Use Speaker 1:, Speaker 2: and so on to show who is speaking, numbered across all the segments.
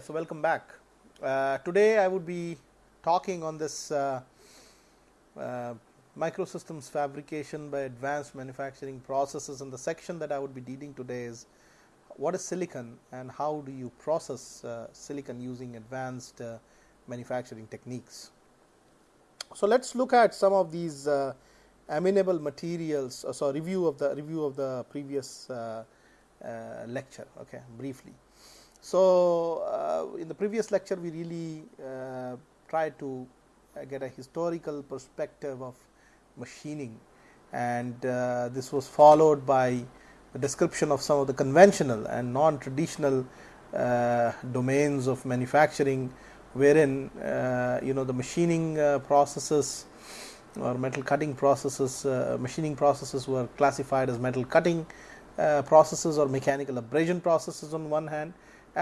Speaker 1: So welcome back. Uh, today I would be talking on this uh, uh, microsystems fabrication by advanced manufacturing processes and the section that I would be dealing today is what is silicon and how do you process uh, silicon using advanced uh, manufacturing techniques. So let's look at some of these uh, amenable materials. So review of the review of the previous lecture. Okay, briefly. So uh, in the previous lecture, we really uh, tried to uh, get a historical perspective of machining, and this was followed by a description of some of the conventional and non-traditional uh, domains of manufacturing, wherein uh, you know the machining uh, processes or metal cutting processes, machining processes were classified as metal cutting processes or mechanical abrasion processes on one hand,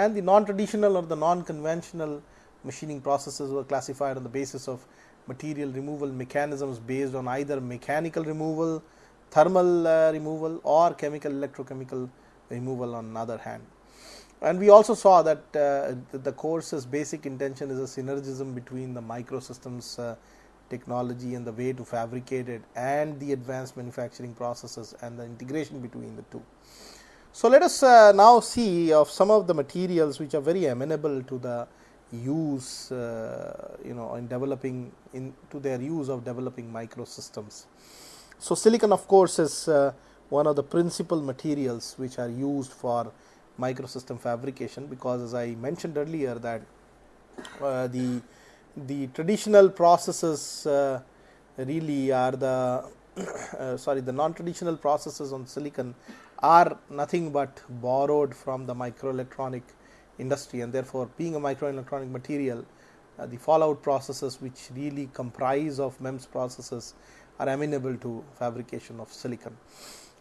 Speaker 1: and the non-traditional or the non-conventional machining processes were classified on the basis of material removal mechanisms based on either mechanical removal, thermal uh, removal or chemical electrochemical removal on another hand. And we also saw that uh, the course's basic intention is a synergism between the microsystems uh, technology and the way to fabricate it and the advanced manufacturing processes and the integration between the two. So, let us uh, now see of some of the materials which are very amenable to the use uh, you know in developing in to their use of developing microsystems. So, silicon of course is uh, one of the principal materials which are used for microsystem fabrication because as I mentioned earlier that uh, the the traditional processes uh, really are the uh, sorry the non-traditional processes on silicon are nothing but borrowed from the microelectronic industry and therefore being a microelectronic material uh, the fallout processes which really comprise of MEMS processes are amenable to fabrication of silicon.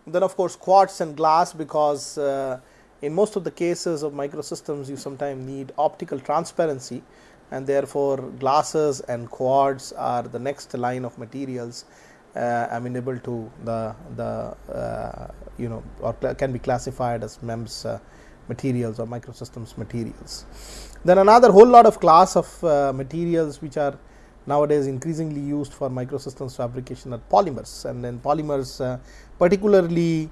Speaker 1: Then of course quartz and glass because uh, in most of the cases of microsystems you sometimes need optical transparency and therefore glasses and quartz are the next line of materials amenable to the the uh, you know or can be classified as MEMS uh, materials or microsystems materials. Then another whole lot of class of uh, materials which are nowadays increasingly used for microsystems fabrication are polymers and then polymers uh, particularly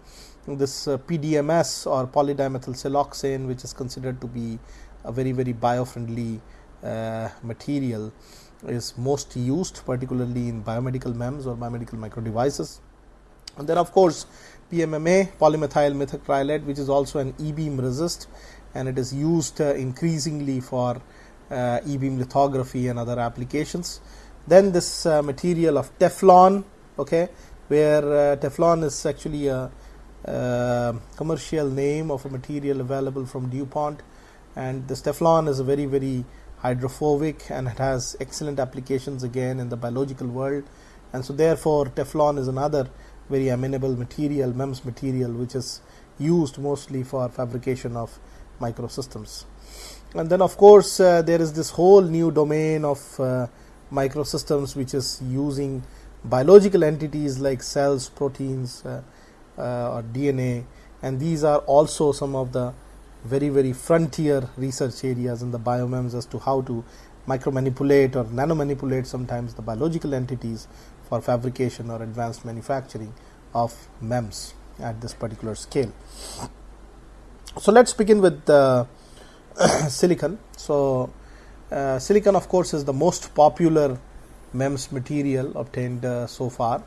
Speaker 1: this uh, PDMS or polydimethyl siloxane which is considered to be a very very biofriendly uh, material is most used particularly in biomedical MEMS or biomedical micro devices. And then of course PMMA polymethyl methacrylate which is also an e-beam resist and it is used uh, increasingly for uh, e-beam lithography and other applications. Then this uh, material of Teflon okay where uh, Teflon is actually a uh, commercial name of a material available from DuPont and this Teflon is a very very hydrophobic and it has excellent applications again in the biological world. And so therefore Teflon is another very amenable material MEMS material which is used mostly for fabrication of microsystems. And then of course uh, there is this whole new domain of uh, microsystems which is using biological entities like cells proteins uh, uh or DNA and these are also some of the very very frontier research areas in the biomems as to how to micro manipulate or nano manipulate sometimes the biological entities for fabrication or advanced manufacturing of MEMS at this particular scale. So let's begin with the silicon. So uh, silicon of course is the most popular MEMS material obtained uh, so far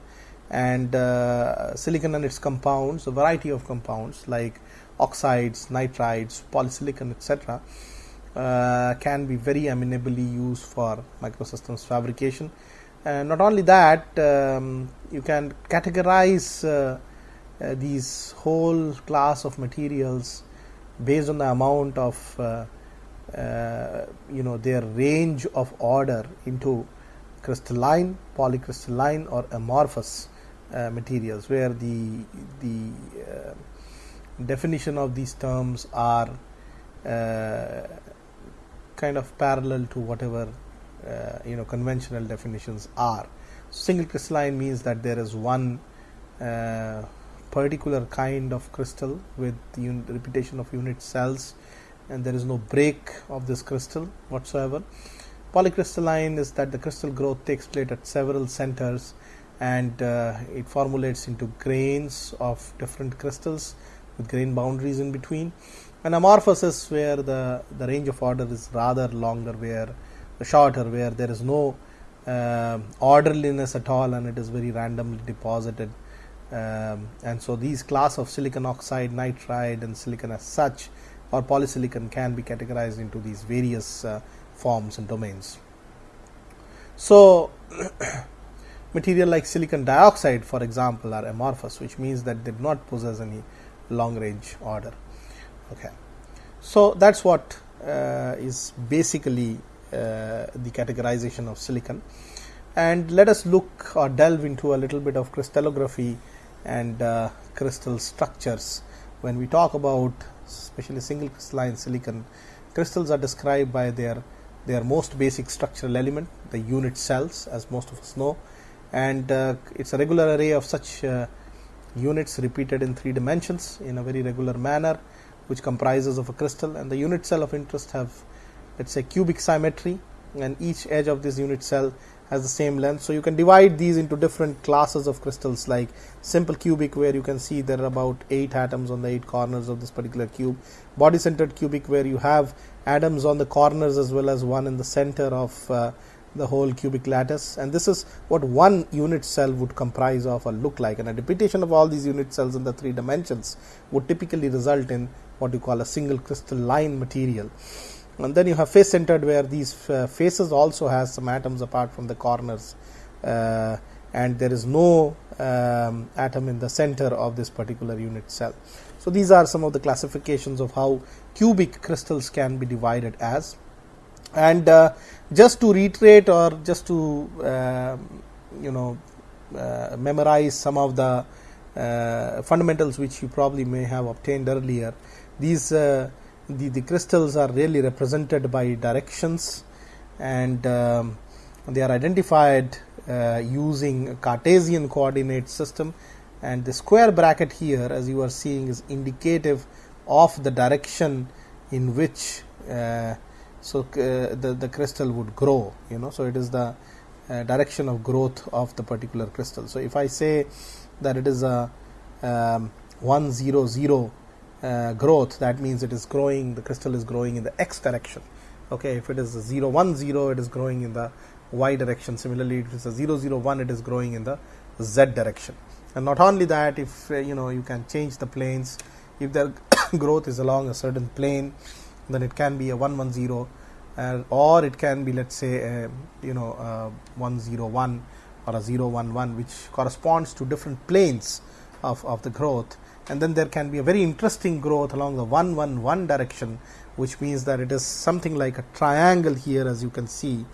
Speaker 1: and uh, silicon and its compounds a variety of compounds like oxides, nitrides, polysilicon, etc., uh, can be very amenably used for microsystems fabrication. And not only that, um, you can categorize uh, uh, these whole class of materials based on the amount of uh, uh, you know their range of order into crystalline, polycrystalline, or amorphous uh, materials, where the the definition of these terms are uh, kind of parallel to whatever uh, you know conventional definitions are. Single crystalline means that there is one uh, particular kind of crystal with the repetition of unit cells and there is no break of this crystal whatsoever. Polycrystalline is that the crystal growth takes place at several centers and uh, it formulates into grains of different crystals with grain boundaries in between. And amorphosis where the, the range of order is rather longer, where shorter, where there is no uh, orderliness at all and it is very randomly deposited. Um, and so these class of silicon oxide, nitride and silicon as such or polysilicon can be categorized into these various uh, forms and domains. So material like silicon dioxide for example are amorphous which means that they do not possess any long range order. Okay. So that's what uh, is basically uh, the categorization of silicon and let us look or delve into a little bit of crystallography and uh, crystal structures when we talk about especially single crystalline silicon crystals are described by their their most basic structural element the unit cells as most of us know and uh, it's a regular array of such uh, units repeated in three dimensions in a very regular manner which comprises of a crystal and the unit cell of interest have let's say cubic symmetry and each edge of this unit cell has the same length. So, you can divide these into different classes of crystals like simple cubic where you can see there are about 8 atoms on the 8 corners of this particular cube, body centered cubic where you have atoms on the corners as well as one in the center of uh, the whole cubic lattice. And this is what one unit cell would comprise of or look like. And a repetition of all these unit cells in the three dimensions would typically result in what you call a single crystalline material. And then you have face centered where these uh, faces also has some atoms apart from the corners. Uh, and there is no um, atom in the center of this particular unit cell. So, these are some of the classifications of how cubic crystals can be divided as and uh, just to reiterate or just to uh, you know uh, memorize some of the fundamentals which you probably may have obtained earlier these the, the crystals are really represented by directions and um, they are identified uh, using Cartesian coordinate system. And the square bracket here as you are seeing is indicative of the direction in which uh, so uh, the, the crystal would grow you know so it is the uh, direction of growth of the particular crystal. So if I say that it is a um, 100 uh, growth that means it is growing the crystal is growing in the x direction. Okay if it is a 0 1 0 it is growing in the y direction. Similarly if it is a 0 0 1 it is growing in the z direction. And not only that if uh, you know you can change the planes. If the growth is along a certain plane then it can be a 1 1 0 uh, or it can be let's say a, you know uh, 1 0 1 or a 0 1 1 which corresponds to different planes of, of the growth. And then there can be a very interesting growth along the 1 1 1 direction which means that it is something like a triangle here as you can see.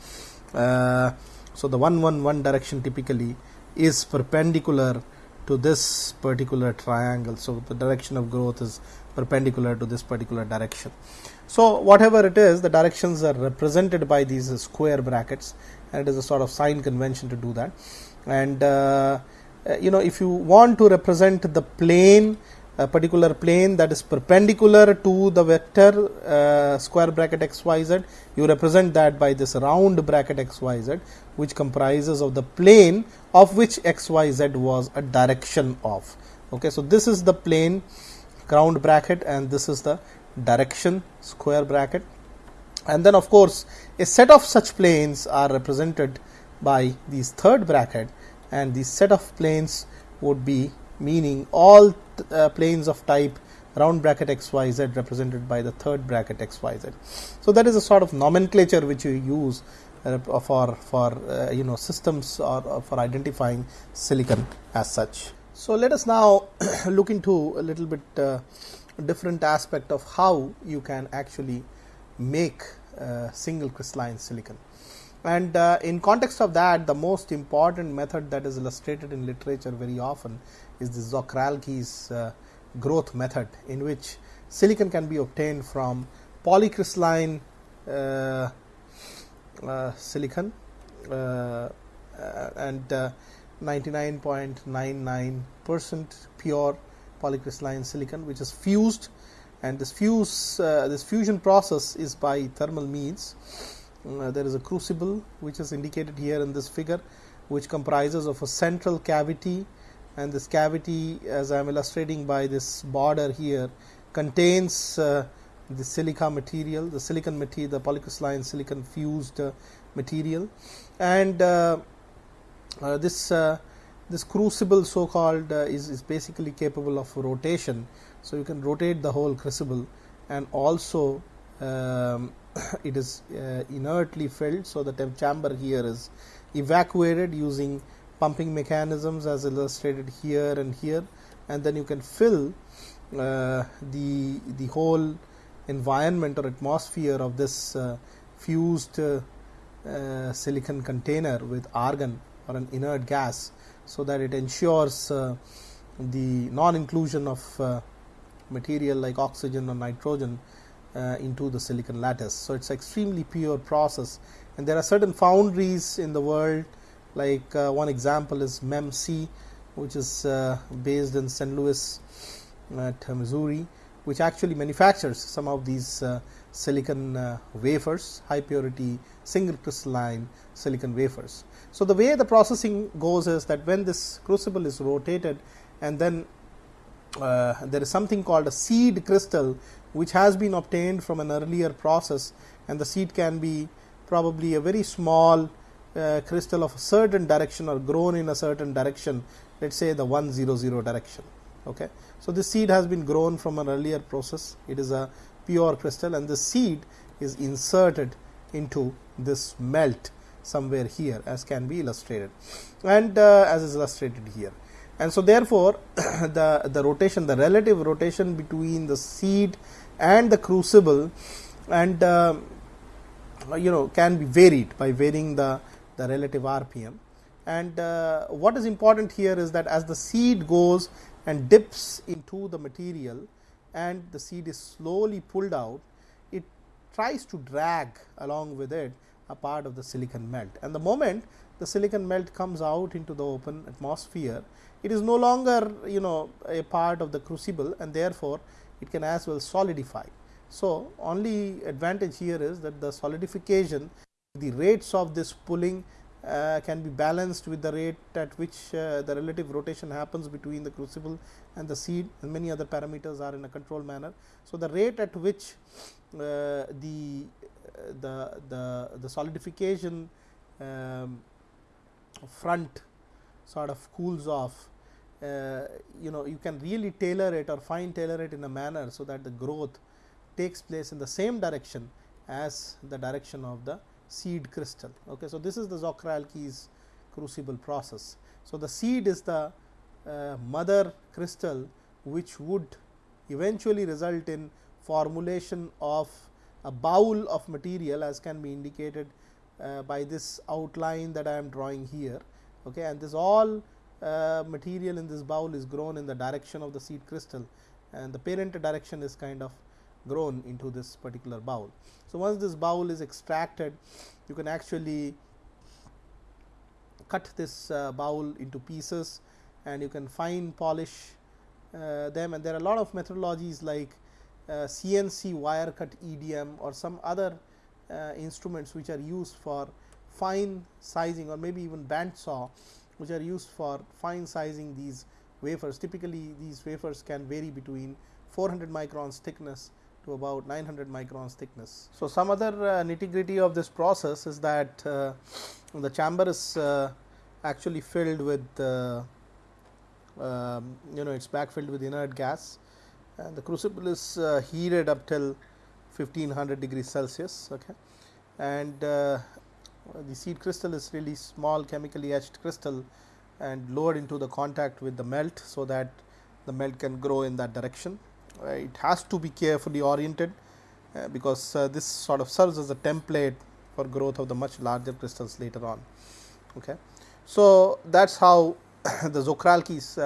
Speaker 1: Uh, so the 1 1 1 direction typically is perpendicular to this particular triangle. So the direction of growth is perpendicular to this particular direction. So whatever it is the directions are represented by these square brackets and it is a sort of sign convention to do that. And uh, uh, you know if you want to represent the plane a particular plane that is perpendicular to the vector uh, square bracket xyz you represent that by this round bracket xyz which comprises of the plane of which xyz was a direction of. Okay so this is the plane round bracket and this is the direction square bracket and then of course a set of such planes are represented by these third bracket and the set of planes would be meaning all uh, planes of type round bracket xyz represented by the third bracket xyz. So, that is a sort of nomenclature which you use uh, for for uh, you know systems or, or, for identifying silicon as such. So, let us now look into a little bit uh, different aspect of how you can actually make uh, single crystalline silicon. And uh, in context of that the most important method that is illustrated in literature very often is the Czochralski's uh, growth method in which silicon can be obtained from polycrystalline uh, uh silicon and 99.99 percent pure polycrystalline silicon which is fused. And this fuse uh, this fusion process is by thermal means. Uh, there is a crucible which is indicated here in this figure which comprises of a central cavity. And this cavity as I am illustrating by this border here contains uh, the silica material, the silicon material, the polycrystalline silicon fused uh, material. And uh this uh, this crucible so called uh, is, is basically capable of rotation. So, you can rotate the whole crucible and also um, it is inertly filled. So, the chamber here is evacuated using pumping mechanisms as illustrated here and here and then you can fill uh, the the whole environment or atmosphere of this uh, fused uh, uh silicon container with argon or an inert gas so that it ensures uh, the non inclusion of uh, material like oxygen or nitrogen into the silicon lattice. So, it is extremely pure process and there are certain foundries in the world like one example is MEMC which is based in St. Louis at Missouri which actually manufactures some of these uh, silicon uh, wafers, high purity single crystalline silicon wafers. So, the way the processing goes is that when this crucible is rotated and then uh, there is something called a seed crystal which has been obtained from an earlier process and the seed can be probably a very small uh, crystal of a certain direction or grown in a certain direction let us say the 100 direction. Okay. So, this seed has been grown from an earlier process, it is a pure crystal and the seed is inserted into this melt somewhere here as can be illustrated and uh, as is illustrated here. And so, therefore, the, the rotation the relative rotation between the seed and the crucible and uh, you know can be varied by varying the, the relative RPM. And uh, what is important here is that as the seed goes and dips into the material and the seed is slowly pulled out, it tries to drag along with it a part of the silicon melt. And the moment the silicon melt comes out into the open atmosphere, it is no longer you know a part of the crucible and therefore, it can as well solidify. So, only advantage here is that the solidification the rates of this pulling uh, can be balanced with the rate at which uh, the relative rotation happens between the crucible and the seed and many other parameters are in a controlled manner. So, the rate at which uh, the, the, the, the solidification um, front sort of cools off uh, you know you can really tailor it or fine tailor it in a manner so that the growth takes place in the same direction as the direction of the seed crystal. Okay. So, this is the Czochralski's crucible process. So, the seed is the uh, mother crystal which would eventually result in formulation of a bowl of material as can be indicated uh, by this outline that I am drawing here. Okay. And this all uh, material in this bowl is grown in the direction of the seed crystal and the parent direction is kind of grown into this particular bowl. So, once this bowl is extracted you can actually cut this uh, bowl into pieces and you can fine polish uh, them and there are a lot of methodologies like uh, CNC wire cut EDM or some other uh, instruments which are used for fine sizing or maybe even band saw which are used for fine sizing these wafers. Typically, these wafers can vary between 400 microns thickness to about 900 microns thickness. So, some other uh, nitty gritty of this process is that uh, the chamber is uh, actually filled with uh, um, you know it is backfilled with inert gas and the crucible is uh, heated up till 1500 degrees Celsius okay. and uh, the seed crystal is really small chemically etched crystal and lowered into the contact with the melt. So, that the melt can grow in that direction it has to be carefully oriented uh, because uh, this sort of serves as a template for growth of the much larger crystals later on. Okay. So, that is how the Czochralski's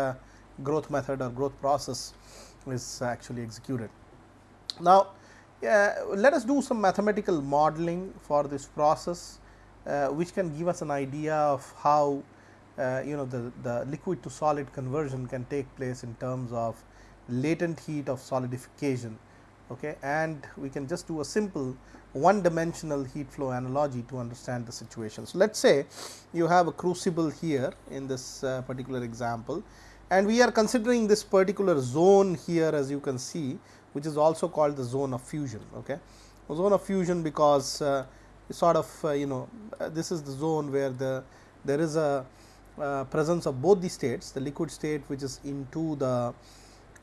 Speaker 1: growth method or growth process is actually executed. Now, let us do some mathematical modeling for this process, uh, which can give us an idea of how uh, you know the, the liquid to solid conversion can take place in terms of latent heat of solidification okay, and we can just do a simple one dimensional heat flow analogy to understand the situation. So, let us say you have a crucible here in this uh, particular example and we are considering this particular zone here as you can see which is also called the zone of fusion. Okay. Zone of fusion because uh, sort of uh, you know uh, this is the zone where the there is a uh, presence of both the states the liquid state which is into the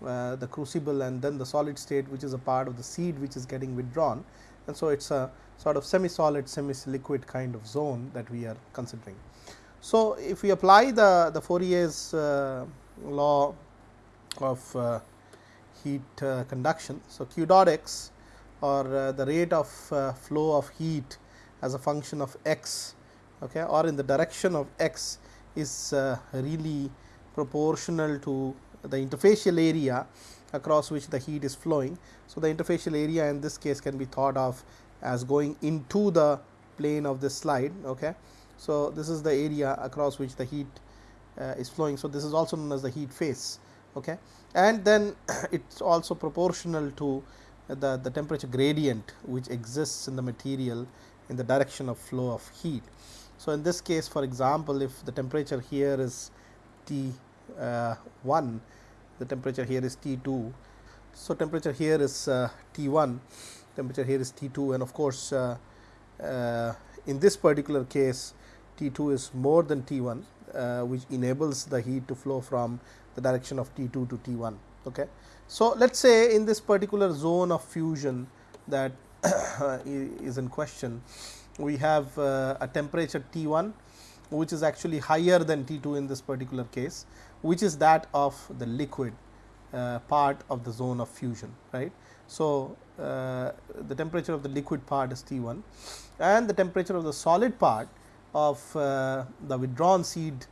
Speaker 1: uh, the crucible and then the solid state which is a part of the seed which is getting withdrawn and so it is a sort of semi solid semi liquid kind of zone that we are considering. So, if we apply the, the Fourier's uh, law of uh, heat uh, conduction. So, q dot x or uh, the rate of flow of heat as a function of x okay, or in the direction of x is really proportional to the interfacial area across which the heat is flowing. So, the interfacial area in this case can be thought of as going into the plane of this slide. Okay. So, this is the area across which the heat uh, is flowing. So, this is also known as the heat face okay. and then it is also proportional to the, the temperature gradient which exists in the material in the direction of flow of heat. So, in this case for example, if the temperature here is T uh, 1, the temperature here is T 2. So, temperature here is uh, T 1, temperature here is T 2 and of course, uh, uh in this particular case T 2 is more than T 1 uh, which enables the heat to flow from the direction of T 2 to T 1. Okay. So, let us say in this particular zone of fusion that is in question, we have a temperature T 1 which is actually higher than T 2 in this particular case, which is that of the liquid uh, part of the zone of fusion. right. So, uh, the temperature of the liquid part is T 1 and the temperature of the solid part of uh, the withdrawn seed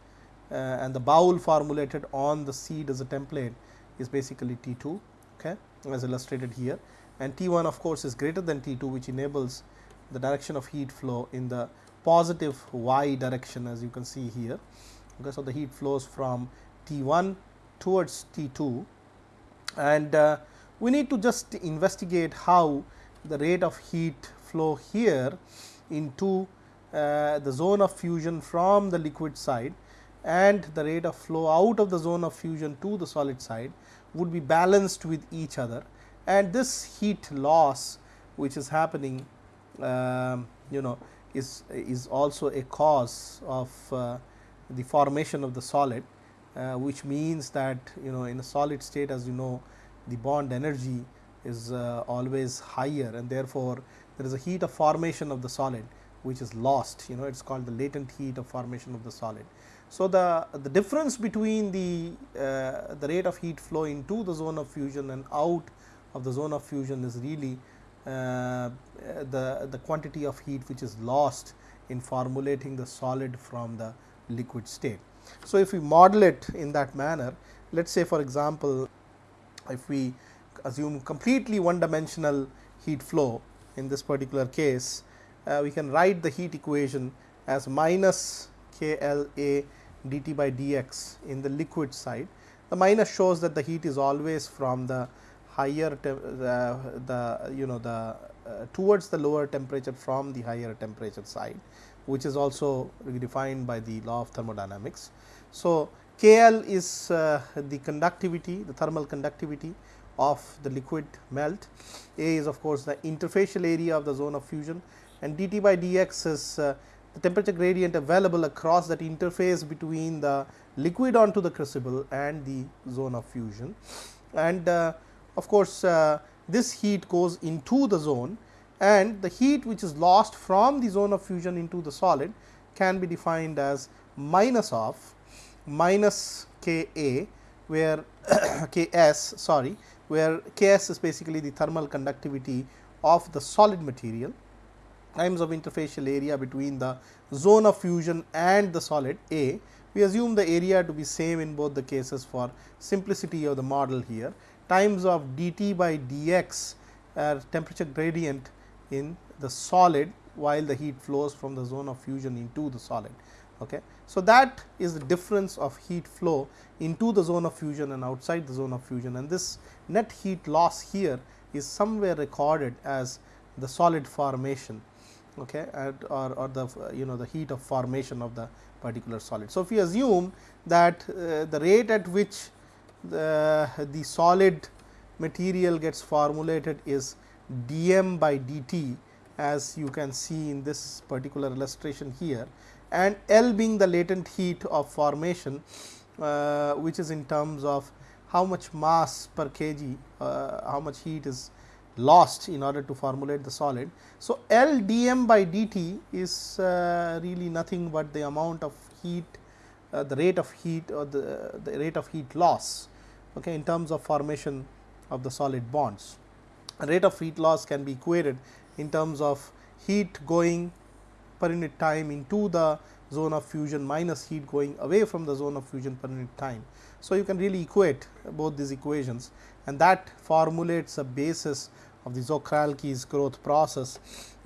Speaker 1: uh, and the bowl formulated on the seed as a template is basically T 2 okay, as illustrated here and T 1 of course, is greater than T 2 which enables the direction of heat flow in the positive y direction as you can see here. Okay, so, the heat flows from T 1 towards T 2 and uh, we need to just investigate how the rate of heat flow here into uh, the zone of fusion from the liquid side and the rate of flow out of the zone of fusion to the solid side would be balanced with each other. And this heat loss which is happening um, you know is is also a cause of uh, the formation of the solid uh, which means that you know in a solid state as you know the bond energy is uh, always higher and therefore there is a heat of formation of the solid which is lost you know it is called the latent heat of formation of the solid. So, the, the difference between the, uh, the rate of heat flow into the zone of fusion and out of the zone of fusion is really uh, the, the quantity of heat which is lost in formulating the solid from the liquid state. So, if we model it in that manner, let us say for example, if we assume completely one dimensional heat flow in this particular case, uh, we can write the heat equation as minus K L A dt by dx in the liquid side. The minus shows that the heat is always from the higher the, the you know the uh, towards the lower temperature from the higher temperature side which is also defined by the law of thermodynamics. So, K L is uh, the conductivity the thermal conductivity of the liquid melt, A is of course, the interfacial area of the zone of fusion and dt by dx is uh, the temperature gradient available across that interface between the liquid onto the crucible and the zone of fusion. And uh, of course, uh, this heat goes into the zone and the heat which is lost from the zone of fusion into the solid can be defined as minus of minus K A where K S sorry where K S is basically the thermal conductivity of the solid material times of interfacial area between the zone of fusion and the solid A. We assume the area to be same in both the cases for simplicity of the model here times of dt by dx uh, temperature gradient in the solid while the heat flows from the zone of fusion into the solid. Okay. So, that is the difference of heat flow into the zone of fusion and outside the zone of fusion and this net heat loss here is somewhere recorded as the solid formation okay, or, or the you know the heat of formation of the particular solid. So, if we assume that uh, the rate at which the, the solid material gets formulated is d m by d t as you can see in this particular illustration here and L being the latent heat of formation uh, which is in terms of how much mass per kg, uh, how much heat is lost in order to formulate the solid. So, L d m by d t is uh, really nothing but the amount of heat, uh, the rate of heat or the, the rate of heat loss okay, in terms of formation of the solid bonds. Rate of heat loss can be equated in terms of heat going per unit time into the zone of fusion minus heat going away from the zone of fusion per unit time. So, you can really equate both these equations and that formulates a basis of the Czochralski's growth process,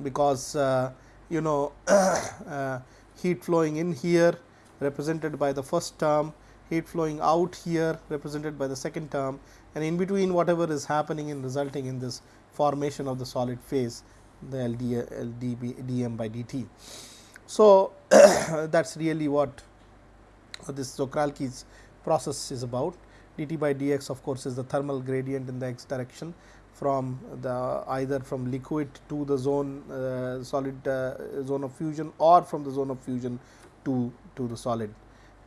Speaker 1: because uh, you know uh, heat flowing in here represented by the first term, heat flowing out here represented by the second term and in between whatever is happening and resulting in this formation of the solid phase the LD, LDB, dm by dt. So, that is really what this Czochralski's process is about. dt by dx of course, is the thermal gradient in the x direction from the either from liquid to the zone uh, solid uh, zone of fusion or from the zone of fusion to, to the solid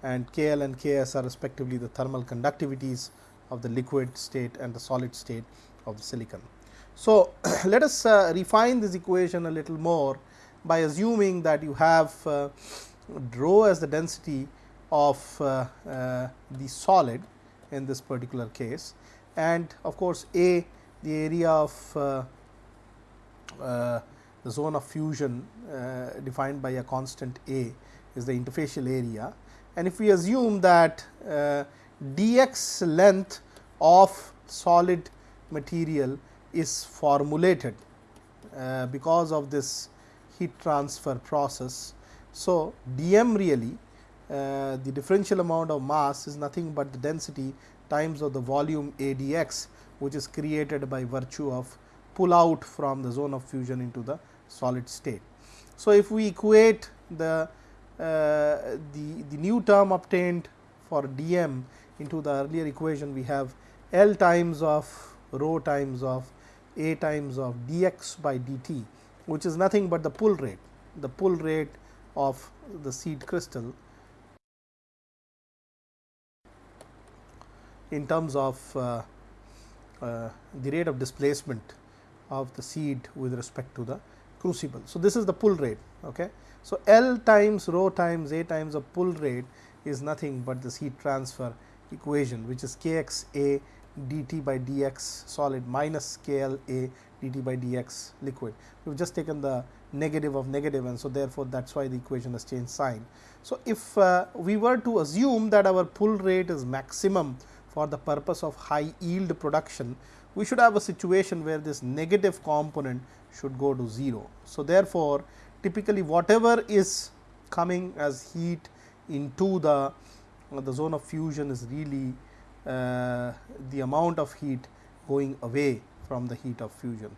Speaker 1: and K L and K S are respectively the thermal conductivities of the liquid state and the solid state of the silicon. So, let us uh, refine this equation a little more by assuming that you have uh, rho as the density of uh, uh, the solid in this particular case and of course, A the area of uh, uh, the zone of fusion defined by a constant A is the interfacial area and if we assume that dx length of solid material is formulated uh, because of this heat transfer process. So, dm really uh, the differential amount of mass is nothing but the density times of the volume adx which is created by virtue of pull out from the zone of fusion into the solid state. So, if we equate the uh, the, the new term obtained for dm into the earlier equation we have L times of rho times of a times of dx by dt which is nothing but the pull rate, the pull rate of the seed crystal in terms of uh, uh, the rate of displacement of the seed with respect to the crucible. So, this is the pull rate. Okay. So, L times rho times A times of pull rate is nothing but the heat transfer equation which is k x A dt by dx solid minus k L A dt by dx liquid. We have just taken the negative of negative and so therefore, that is why the equation has changed sign. So, if uh, we were to assume that our pull rate is maximum for the purpose of high yield production, we should have a situation where this negative component should go to 0. So, therefore, typically whatever is coming as heat into the, the zone of fusion is really uh, the amount of heat going away from the heat of fusion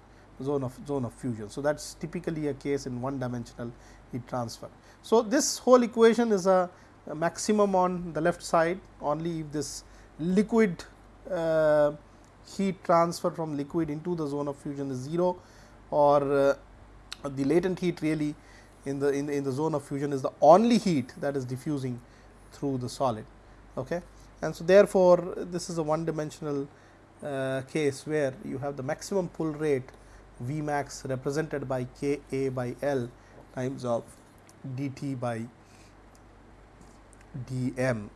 Speaker 1: zone of zone of fusion. So, that is typically a case in one dimensional heat transfer. So, this whole equation is a, a maximum on the left side only if this liquid uh, heat transfer from liquid into the zone of fusion is 0 or uh, the latent heat really in the, in the in the zone of fusion is the only heat that is diffusing through the solid. Okay. And so, therefore, this is a one dimensional uh, case where you have the maximum pull rate V max represented by K A by L times of d t by d m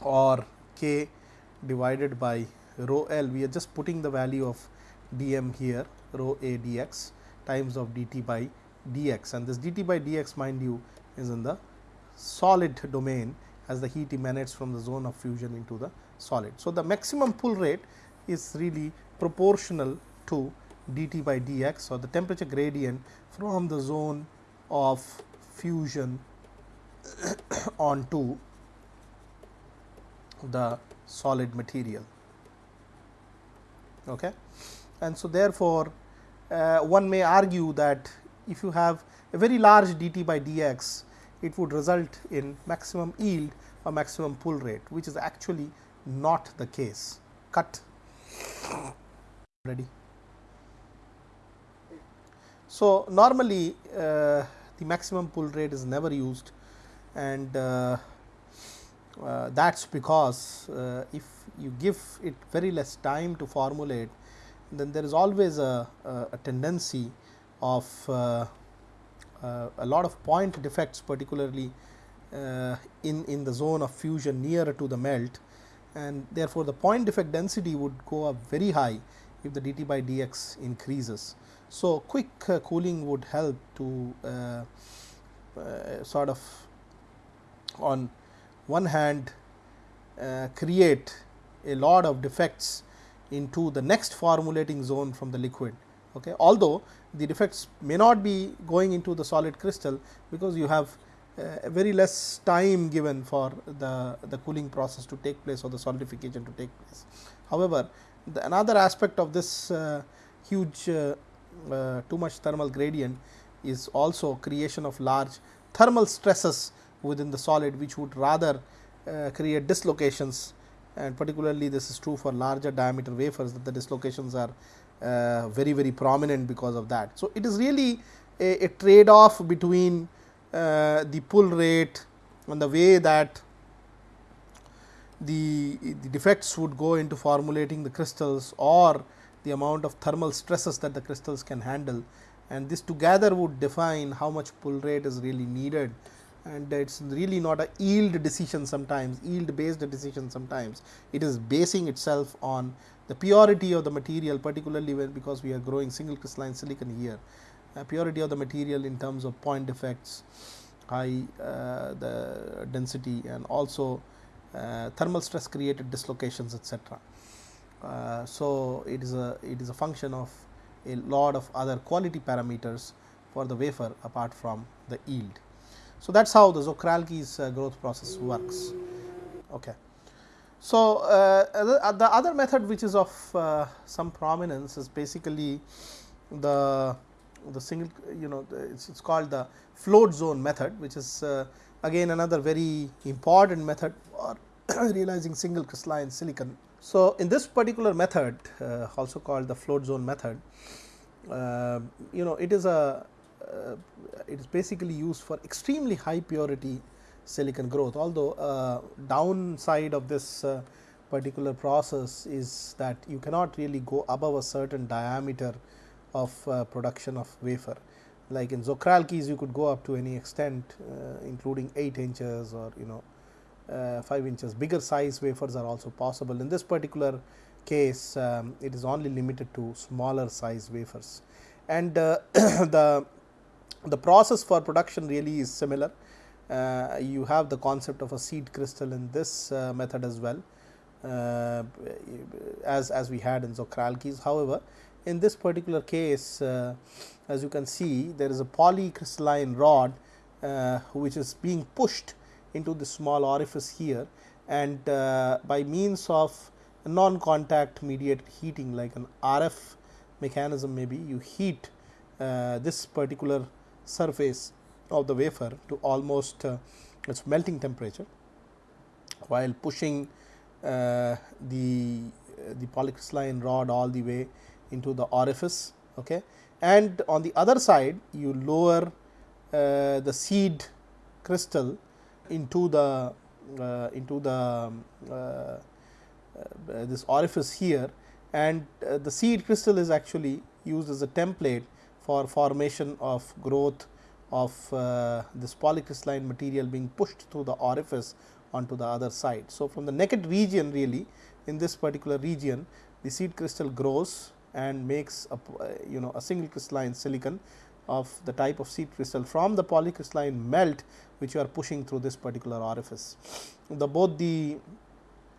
Speaker 1: or K divided by rho L. We are just putting the value of d m here rho A d x times of d t by d x and this d t by d x mind you is in the solid domain as the heat emanates from the zone of fusion into the solid. So, the maximum pull rate is really proportional to dt by dx or the temperature gradient from the zone of fusion onto the solid material. Okay. And so, therefore, uh, one may argue that if you have a very large dt by dx, it would result in maximum yield or maximum pull rate, which is actually not the case. Cut ready. So, normally uh, the maximum pull rate is never used and uh, uh, that is because uh, if you give it very less time to formulate then there is always a, a, a tendency of uh, a lot of point defects particularly uh, in, in the zone of fusion nearer to the melt and therefore, the point defect density would go up very high if the dt by dx increases. So, quick uh, cooling would help to uh, uh, sort of on one hand uh, create a lot of defects into the next formulating zone from the liquid. Okay. Although, the defects may not be going into the solid crystal, because you have uh, very less time given for the, the cooling process to take place or the solidification to take place. However, the another aspect of this uh, huge uh, uh too much thermal gradient is also creation of large thermal stresses within the solid which would rather uh, create dislocations and particularly this is true for larger diameter wafers that the dislocations are uh, very very prominent because of that. So, it is really a, a trade off between uh, the pull rate and the way that the, the defects would go into formulating the crystals or the amount of thermal stresses that the crystals can handle and this together would define how much pull rate is really needed and it is really not a yield decision sometimes yield based decision sometimes it is basing itself on the purity of the material particularly when because we are growing single crystalline silicon here uh, purity of the material in terms of point defects high uh, the density and also uh, thermal stress created dislocations etc. Uh, so, it is a it is a function of a lot of other quality parameters for the wafer apart from the yield. So, that is how the Czochralski's uh, growth process works. Okay. So, uh, the, the, other method which is of uh, some prominence is basically the the single you know it's, it's called the float zone method which is uh, again another very important method for realizing single crystalline silicon. So, in this particular method uh, also called the float zone method uh, you know it is a uh, it is basically used for extremely high purity silicon growth. Although uh, downside of this uh, particular process is that you cannot really go above a certain diameter of uh, production of wafer. Like in Czochralski's you could go up to any extent uh, including 8 inches or you know uh, 5 inches bigger size wafers are also possible. In this particular case um, it is only limited to smaller size wafers and the the process for production really is similar. Uh, you have the concept of a seed crystal in this uh, method as well uh, as, as we had in Czochralski's. However, in this particular case uh, as you can see there is a polycrystalline rod uh, which is being pushed into the small orifice here and uh, by means of non contact mediated heating like an RF mechanism maybe you heat this particular surface of the wafer to almost uh, its melting temperature while pushing uh, the uh, the polycrystalline rod all the way into the orifice okay? And on the other side you lower uh, the seed crystal into the uh, into the um, uh, this orifice here. And the seed crystal is actually used as a template for formation of growth of uh, this polycrystalline material being pushed through the orifice onto the other side. So, from the naked region really in this particular region the seed crystal grows and makes a you know a single crystalline silicon of the type of seed crystal from the polycrystalline melt which you are pushing through this particular orifice. The both the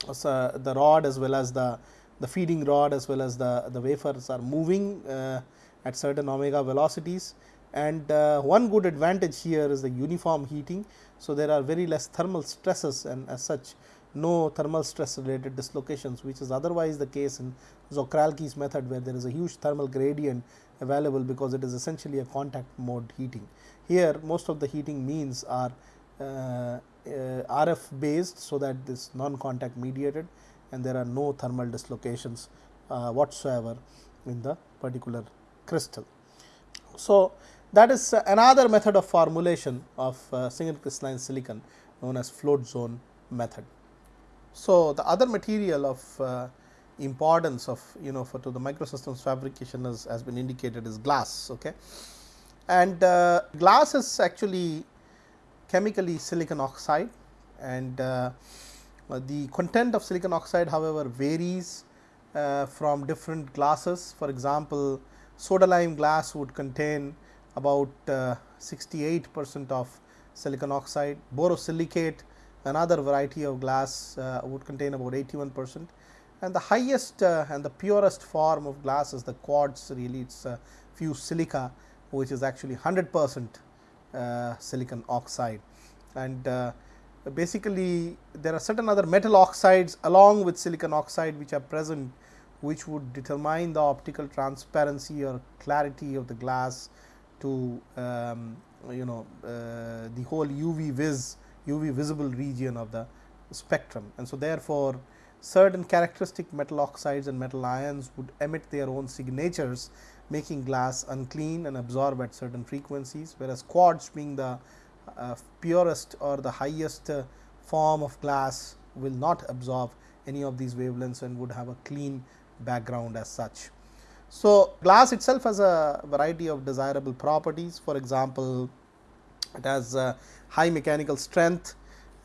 Speaker 1: uh, the rod as well as the the feeding rod as well as the the wafers are moving uh, at certain omega velocities and uh, one good advantage here is the uniform heating. So, there are very less thermal stresses and as such no thermal stress related dislocations which is otherwise the case in Czochralski's method where there is a huge thermal gradient available because it is essentially a contact mode heating. Here most of the heating means are uh, uh, RF based so that this non contact mediated and there are no thermal dislocations uh, whatsoever in the particular crystal. So, that is another method of formulation of uh, single crystalline silicon known as float zone method. So, the other material of uh, importance of you know for to the microsystems fabrication is, has been indicated is glass. Okay. And uh, glass is actually chemically silicon oxide and uh, the content of silicon oxide however varies uh, from different glasses. For example, soda lime glass would contain about uh, 68 percent of silicon oxide, borosilicate another variety of glass uh, would contain about 81 percent. And the highest uh, and the purest form of glass is the quartz. Really it is fused silica which is actually 100 percent uh, silicon oxide. And uh, basically there are certain other metal oxides along with silicon oxide which are present which would determine the optical transparency or clarity of the glass to um, you know uh, the whole UV vis UV visible region of the spectrum. And so, therefore, certain characteristic metal oxides and metal ions would emit their own signatures making glass unclean and absorb at certain frequencies, whereas quartz being the uh, purest or the highest uh, form of glass will not absorb any of these wavelengths and would have a clean background as such. So, glass itself has a variety of desirable properties for example, it has uh, high mechanical strength,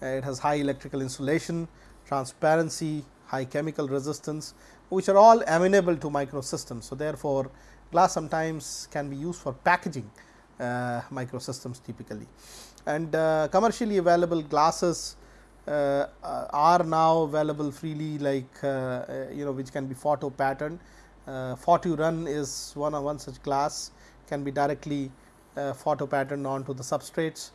Speaker 1: uh, it has high electrical insulation, transparency, high chemical resistance which are all amenable to microsystems. So, therefore, glass sometimes can be used for packaging uh, microsystems typically and uh, commercially available glasses are now available freely like uh, uh, you know which can be photo patterned. Uh, run is one of one such class can be directly photo patterned onto the substrates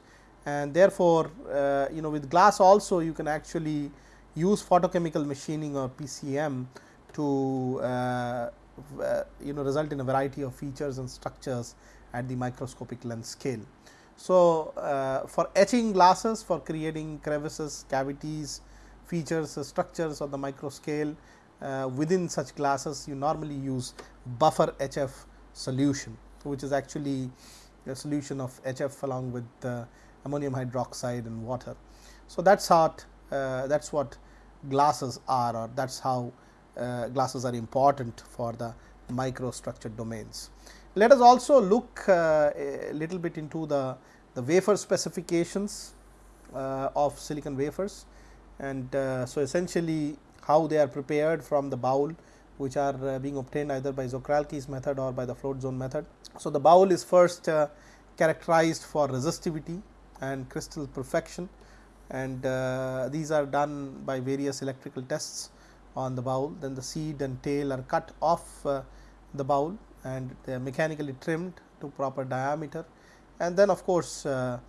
Speaker 1: and therefore, uh, you know with glass also you can actually use photochemical machining or PCM to uh, uh, you know result in a variety of features and structures at the microscopic length scale. So, uh, for etching glasses for creating crevices, cavities, features, uh, structures on the micro scale uh, within such glasses you normally use buffer HF solution which is actually a solution of HF along with ammonium hydroxide and water. So, that is how uh, that is what glasses are or that is how uh, glasses are important for the microstructured domains. Let us also look uh, a little bit into the, the wafer specifications uh, of silicon wafers and uh, so essentially how they are prepared from the boule which are being obtained either by Czochralski's method or by the float zone method. So, the boule is first characterized for resistivity and crystal perfection and uh, these are done by various electrical tests on the boule. Then the seed and tail are cut off uh, the boule and they are mechanically trimmed to proper diameter and then of course, uh,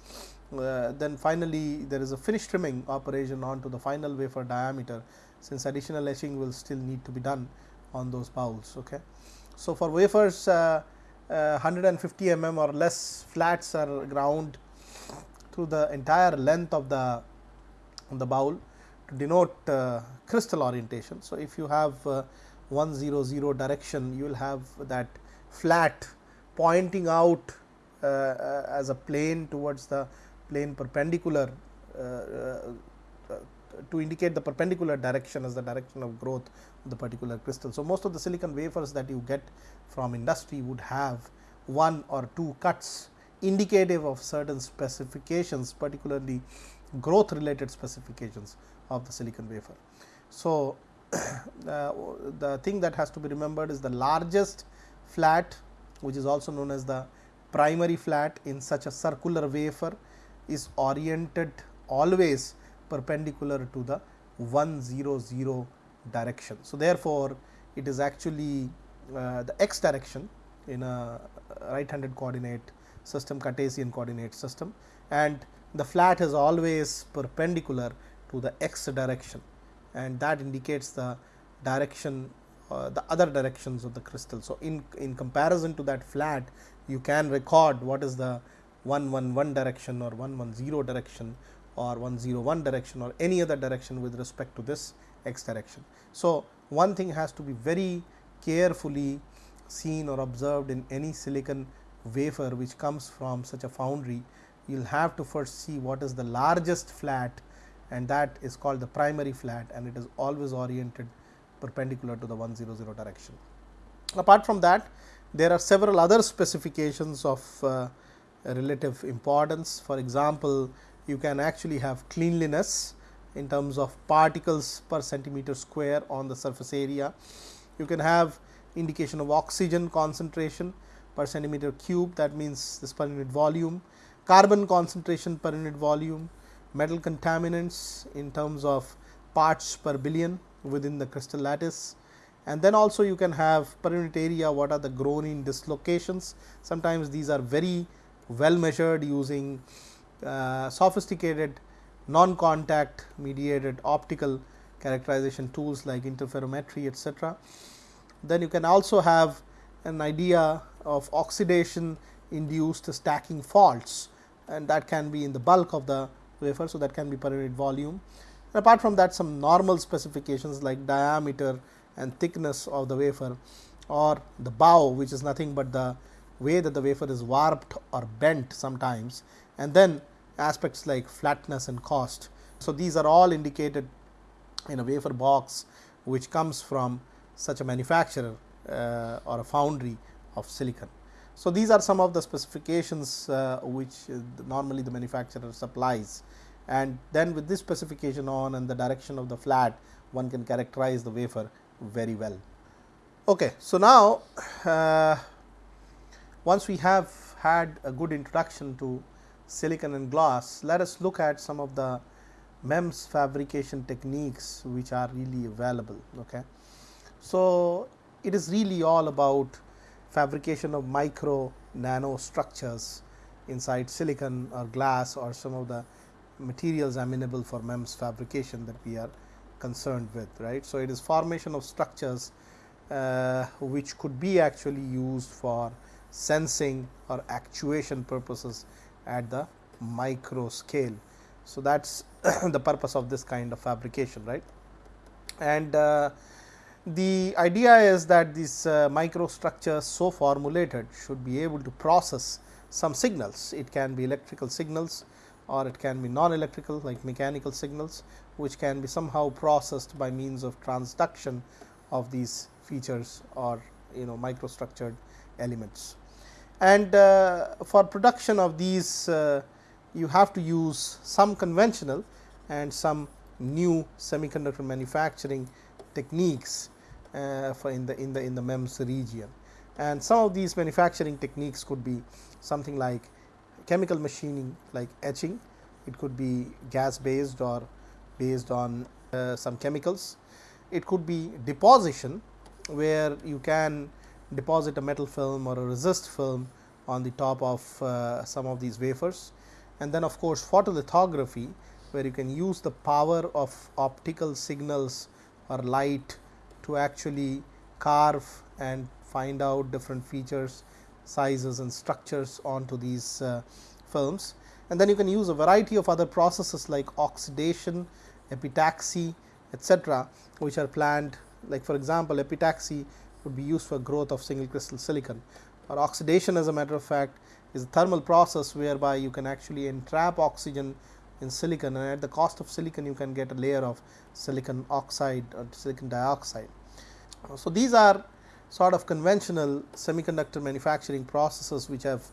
Speaker 1: uh, then finally, there is a finish trimming operation onto the final wafer diameter since additional etching will still need to be done on those boules. Okay. So, for wafers uh, 150 mm or less flats are ground through the entire length of the the boule to denote uh, crystal orientation. So, if you have uh, 1 0 0 direction you will have that flat pointing out uh, uh as a plane towards the plane perpendicular uh, uh, to indicate the perpendicular direction as the direction of growth of the particular crystal. So, most of the silicon wafers that you get from industry would have one or two cuts indicative of certain specifications particularly growth related specifications of the silicon wafer. So, uh, the thing that has to be remembered is the largest flat which is also known as the primary flat in such a circular wafer is oriented always perpendicular to the 1 0 0 direction. So, therefore, it is actually uh, the x direction in a right handed coordinate system Cartesian coordinate system and the flat is always perpendicular to the x direction and that indicates the direction uh, the other directions of the crystal. So, in, in comparison to that flat you can record what is the 111 direction or 110 direction or 101 direction or any other direction with respect to this x direction. So, one thing has to be very carefully seen or observed in any silicon wafer which comes from such a foundry. You will have to first see what is the largest flat and that is called the primary flat and it is always oriented perpendicular to the 100 direction. Apart from that there are several other specifications of uh, relative importance. For example, you can actually have cleanliness in terms of particles per centimeter square on the surface area. You can have indication of oxygen concentration per centimeter cube that means this per unit volume, carbon concentration per unit volume, metal contaminants in terms of parts per billion within the crystal lattice and then also you can have per unit area what are the grown-in dislocations. Sometimes these are very well measured using uh, sophisticated non contact mediated optical characterization tools like interferometry etc. Then you can also have an idea of oxidation induced stacking faults and that can be in the bulk of the wafer. So, that can be per unit volume. And apart from that some normal specifications like diameter and thickness of the wafer or the bow which is nothing but the way that the wafer is warped or bent sometimes and then aspects like flatness and cost. So, these are all indicated in a wafer box which comes from such a manufacturer uh, or a foundry of silicon. So, these are some of the specifications uh, which uh, normally the manufacturer supplies and then with this specification on and the direction of the flat one can characterize the wafer very well. Okay, so now uh, once we have had a good introduction to silicon and glass, let us look at some of the MEMS fabrication techniques which are really available. Okay. So, it is really all about fabrication of micro nano structures inside silicon or glass or some of the materials amenable for MEMS fabrication that we are concerned with right. So, it is formation of structures uh, which could be actually used for sensing or actuation purposes at the micro scale. So, that is the purpose of this kind of fabrication right. And uh, the idea is that these uh, microstructures so formulated should be able to process some signals. It can be electrical signals or it can be non-electrical like mechanical signals which can be somehow processed by means of transduction of these features or you know microstructured elements. And uh, for production of these uh, you have to use some conventional and some new semiconductor manufacturing techniques uh, for in the in the in the MEMS region. And some of these manufacturing techniques could be something like chemical machining like etching, it could be gas based or based on uh, some chemicals. It could be deposition where you can deposit a metal film or a resist film on the top of uh, some of these wafers. And then of course, photolithography where you can use the power of optical signals or light to actually carve and find out different features sizes and structures onto these uh, films. And then you can use a variety of other processes like oxidation, epitaxy, etc., which are planned like for example, epitaxy would be used for growth of single crystal silicon or oxidation as a matter of fact is a thermal process whereby you can actually entrap oxygen in silicon and at the cost of silicon you can get a layer of silicon oxide or silicon dioxide. So, these are sort of conventional semiconductor manufacturing processes which have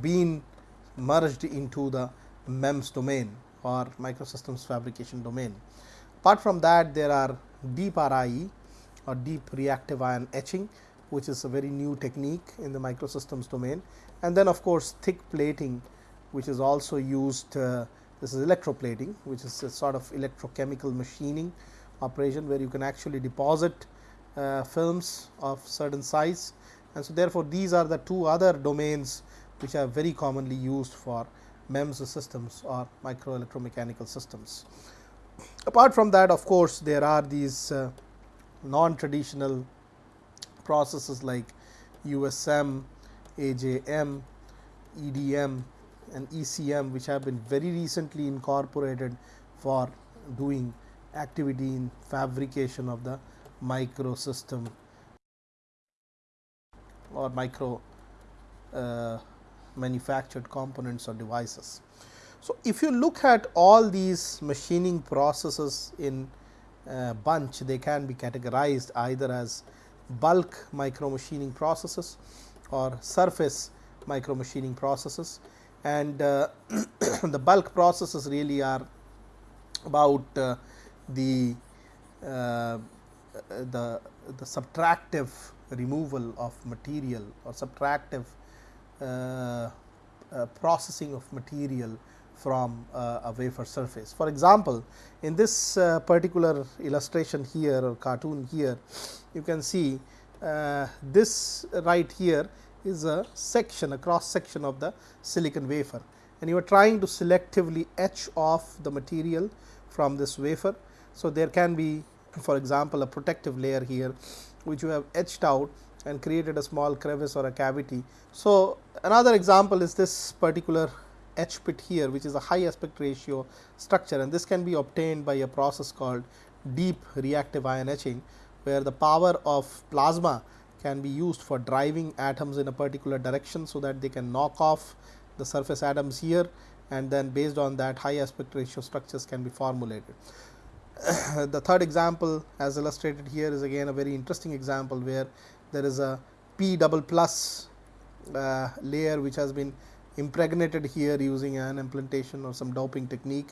Speaker 1: been merged into the MEMS domain or microsystems fabrication domain. Apart from that there are deep RIE or deep reactive ion etching which is a very new technique in the microsystems domain and then of course thick plating which is also used uh, this is electroplating which is a sort of electrochemical machining operation where you can actually deposit films of certain size and so therefore, these are the two other domains which are very commonly used for MEMS systems or microelectromechanical systems. Apart from that of course, there are these uh, non-traditional processes like USM, AJM, EDM and ECM which have been very recently incorporated for doing activity in fabrication of the microsystem or micro uh, manufactured components or devices. So, if you look at all these machining processes in uh, bunch, they can be categorized either as bulk micro machining processes or surface micro machining processes and uh, the bulk processes really are about uh, the uh, the the subtractive removal of material or subtractive uh, uh, processing of material from uh, a wafer surface. For example, in this particular illustration here or cartoon here, you can see this right here is a section a cross section of the silicon wafer and you are trying to selectively etch off the material from this wafer. So, there can be for example, a protective layer here which you have etched out and created a small crevice or a cavity. So, another example is this particular etch pit here which is a high aspect ratio structure and this can be obtained by a process called deep reactive ion etching where the power of plasma can be used for driving atoms in a particular direction. So, that they can knock off the surface atoms here and then based on that high aspect ratio structures can be formulated. the third example as illustrated here is again a very interesting example where there is a p double plus uh, layer which has been impregnated here using an implantation or some doping technique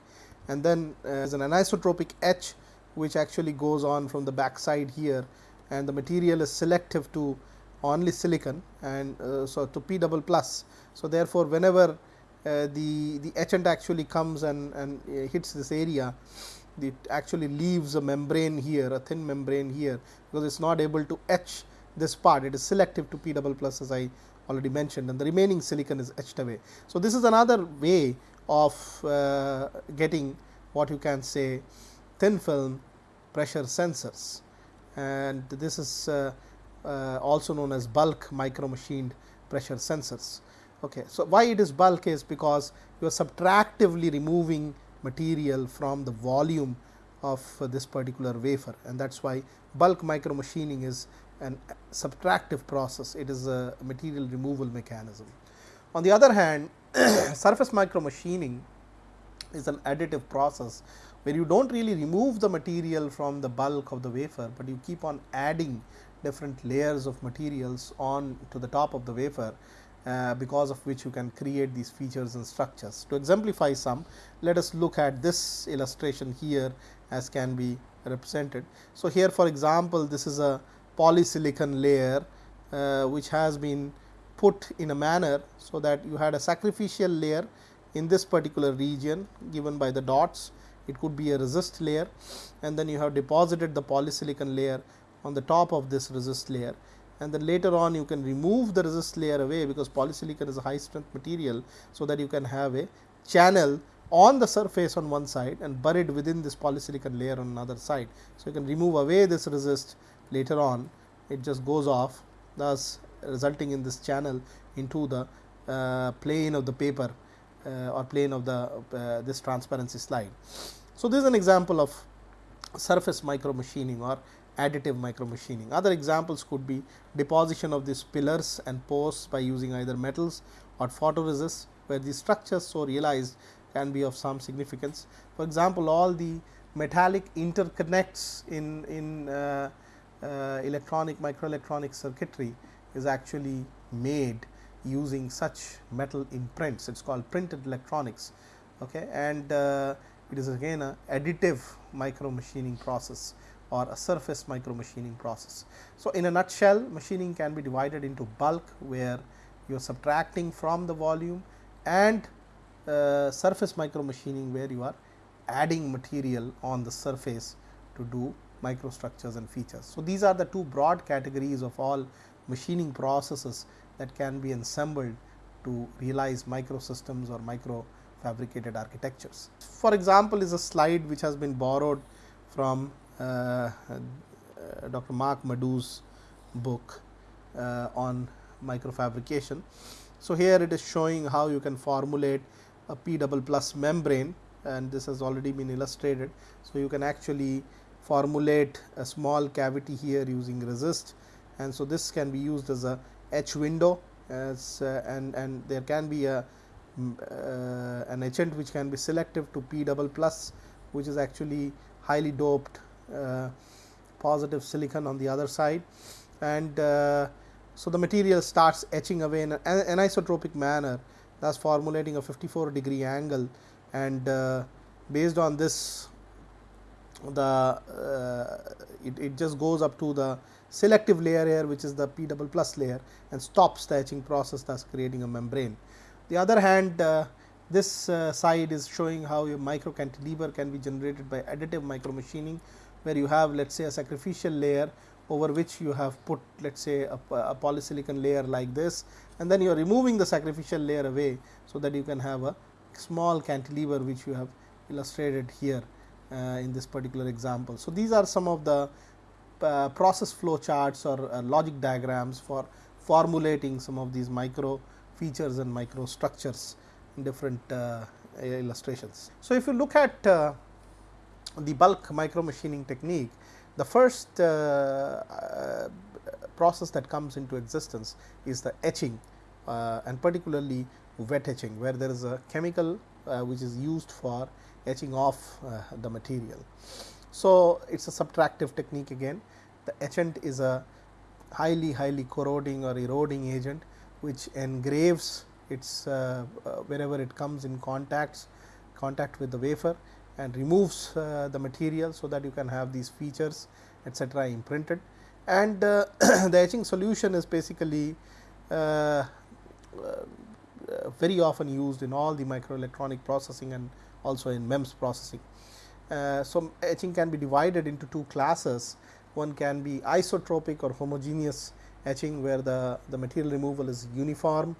Speaker 1: and then uh, as an anisotropic etch which actually goes on from the back side here and the material is selective to only silicon and uh, so to p double plus. So, therefore, whenever uh, the the etchant actually comes and, and uh, hits this area it actually leaves a membrane here a thin membrane here because it is not able to etch this part it is selective to p double plus as I already mentioned and the remaining silicon is etched away. So, this is another way of uh, getting what you can say thin film pressure sensors and this is uh, uh, also known as bulk micro machined pressure sensors. Okay. So, why it is bulk is because you are subtractively removing material from the volume of uh, this particular wafer. And that is why bulk micro machining is an subtractive process, it is a material removal mechanism. On the other hand, surface micro machining is an additive process where you do not really remove the material from the bulk of the wafer, but you keep on adding different layers of materials on to the top of the wafer uh, because of which you can create these features and structures. To exemplify some, let us look at this illustration here as can be represented. So, here for example, this is a polysilicon layer uh, which has been put in a manner. So, that you had a sacrificial layer in this particular region given by the dots it could be a resist layer and then you have deposited the polysilicon layer on the top of this resist layer and then later on you can remove the resist layer away because polysilicon is a high strength material. So, that you can have a channel on the surface on one side and buried within this polysilicon layer on another side. So, you can remove away this resist later on it just goes off thus resulting in this channel into the uh, plane of the paper uh, or plane of the uh, this transparency slide. So, this is an example of surface micro machining or additive micro machining. Other examples could be deposition of these pillars and posts by using either metals or photoresist where the structures so realized can be of some significance. For example, all the metallic interconnects in, in uh, uh, electronic microelectronic circuitry is actually made using such metal imprints. It is called printed electronics okay, and uh, it is again a additive micro machining process or a surface micro machining process. So, in a nutshell machining can be divided into bulk where you are subtracting from the volume and uh, surface micro machining where you are adding material on the surface to do microstructures and features. So, these are the two broad categories of all machining processes that can be assembled to realize microsystems or micro fabricated architectures. For example, is a slide which has been borrowed from Dr. Marc Madou's book uh, on microfabrication. So, here it is showing how you can formulate a P double plus membrane and this has already been illustrated. So, you can actually formulate a small cavity here using resist and so this can be used as a etch window as uh, and and there can be a uh, an etchant which can be selective to P double plus which is actually highly doped uh, positive silicon on the other side and uh, so the material starts etching away in an anisotropic manner thus formulating a 54 degree angle and uh, based on this the uh, it, it just goes up to the selective layer here which is the p double plus layer and stops the etching process thus creating a membrane. The other hand uh, this uh, side is showing how a micro cantilever can be generated by additive micro machining where you have let us say a sacrificial layer over which you have put let us say a, a, polysilicon layer like this and then you are removing the sacrificial layer away. So, that you can have a small cantilever which you have illustrated here uh, in this particular example. So, these are some of the uh, process flow charts or uh, logic diagrams for formulating some of these micro features and micro structures in different uh, illustrations. So, if you look at uh, the bulk micro machining technique, the first uh, uh, process that comes into existence is the etching and particularly wet etching, where there is a chemical which is used for etching off the material. So, it is a subtractive technique again. The etchant is a highly highly corroding or eroding agent which engraves its uh, uh, wherever it comes in contacts contact with the wafer and removes uh, the material. So, that you can have these features etc. imprinted and uh, the etching solution is basically uh, very often used in all the microelectronic processing and also in MEMS processing. Uh, so, etching can be divided into two classes. One can be isotropic or homogeneous etching where the, the material removal is uniform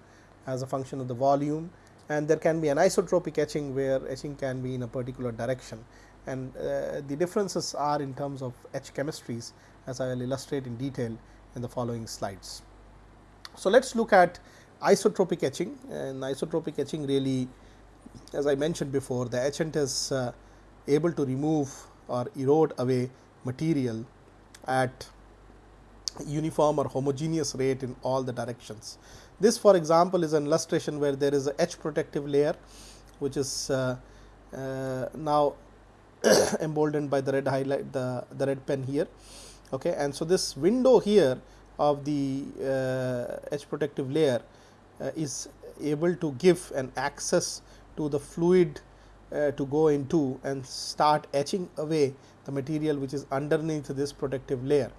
Speaker 1: as a function of the volume and there can be anisotropic etching where etching can be in a particular direction and uh, the differences are in terms of etch chemistries as I will illustrate in detail in the following slides. So, let us look at isotropic etching and isotropic etching really as I mentioned before the etchant is uh, able to remove or erode away material at uniform or homogeneous rate in all the directions. This for example, is an illustration where there is a etch protective layer which is uh, uh, now emboldened by the red highlight the, the red pen here. Okay. And so, this window here of the uh, etch protective layer uh, is able to give an access to the fluid uh, to go into and start etching away the material which is underneath this protective layer.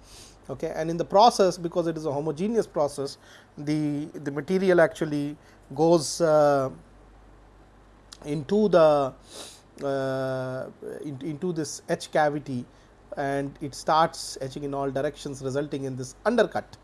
Speaker 1: Okay. And in the process because it is a homogeneous process the, the material actually goes uh, into the uh, in, into this etch cavity and it starts etching in all directions resulting in this undercut.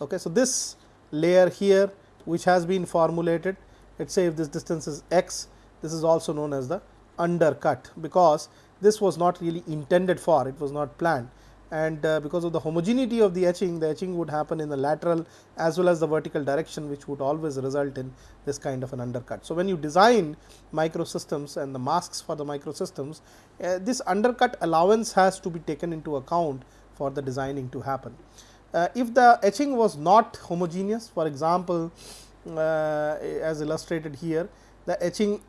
Speaker 1: Okay. So, this layer here which has been formulated let us say if this distance is x this is also known as the undercut because this was not really intended for it was not planned and uh, because of the homogeneity of the etching the etching would happen in the lateral as well as the vertical direction which would always result in this kind of an undercut. So, when you design microsystems and the masks for the microsystems uh, this undercut allowance has to be taken into account for the designing to happen. Uh, if the etching was not homogeneous for example, uh, as illustrated here the etching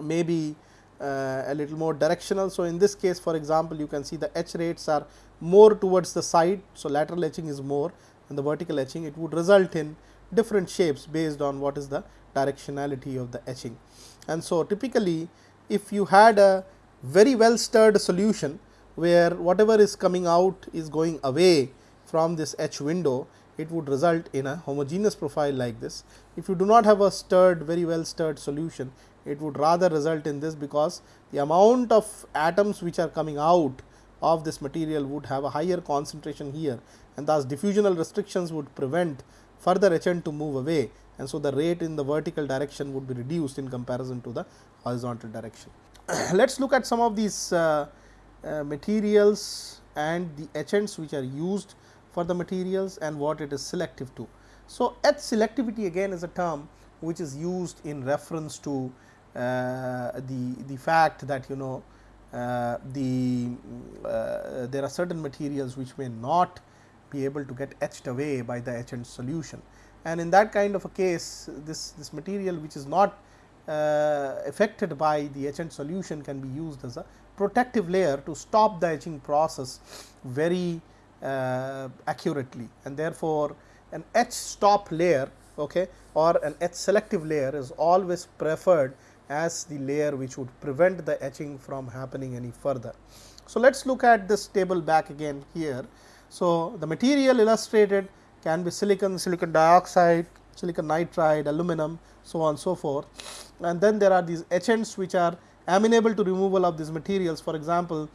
Speaker 1: may be Uh, a little more directional. So, in this case for example, you can see the etch rates are more towards the side. So, lateral etching is more and the vertical etching it would result in different shapes based on what is the directionality of the etching. And so, typically if you had a very well stirred solution where whatever is coming out is going away from this etch window, it would result in a homogeneous profile like this. If you do not have a stirred very well stirred solution, it would rather result in this because the amount of atoms which are coming out of this material would have a higher concentration here and thus diffusional restrictions would prevent further etchant to move away and so the rate in the vertical direction would be reduced in comparison to the horizontal direction. Let us look at some of these uh, uh, materials and the etchants which are used for the materials and what it is selective to. So, etch selectivity again is a term which is used in reference to the, the fact that you know uh, the uh, there are certain materials which may not be able to get etched away by the etchant solution. And in that kind of a case this, this material which is not uh, affected by the etchant solution can be used as a protective layer to stop the etching process very uh, accurately and therefore, an etch stop layer okay, or an etch selective layer is always preferred as the layer which would prevent the etching from happening any further. So, let us look at this table back again here. So, the material illustrated can be silicon, silicon dioxide, silicon nitride, aluminum, so on so forth. And then there are these etchants which are amenable to removal of these materials. For example,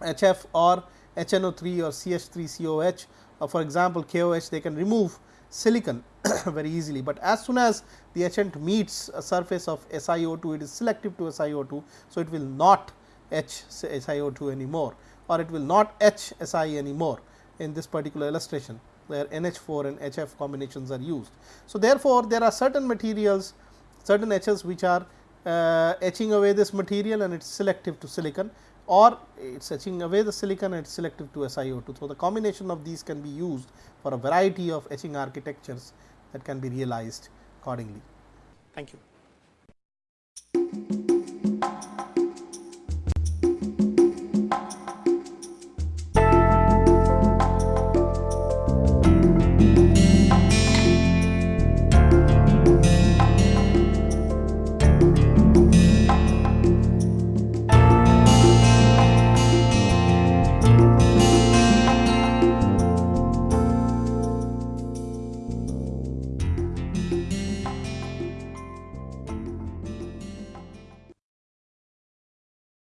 Speaker 1: HF or HNO3 or CH3COH or uh, for example, KOH they can remove silicon very easily, but as soon as the etchant meets a surface of SiO2 it is selective to SiO2. So, it will not etch SiO2 anymore or it will not etch Si anymore in this particular illustration where NH4 and HF combinations are used. So, therefore, there are certain materials certain etchers which are uh, etching away this material and it is selective to silicon or it is etching away the silicon and it is selective to SiO2. So, the combination of these can be used for a variety of etching architectures that can be realized accordingly. Thank you.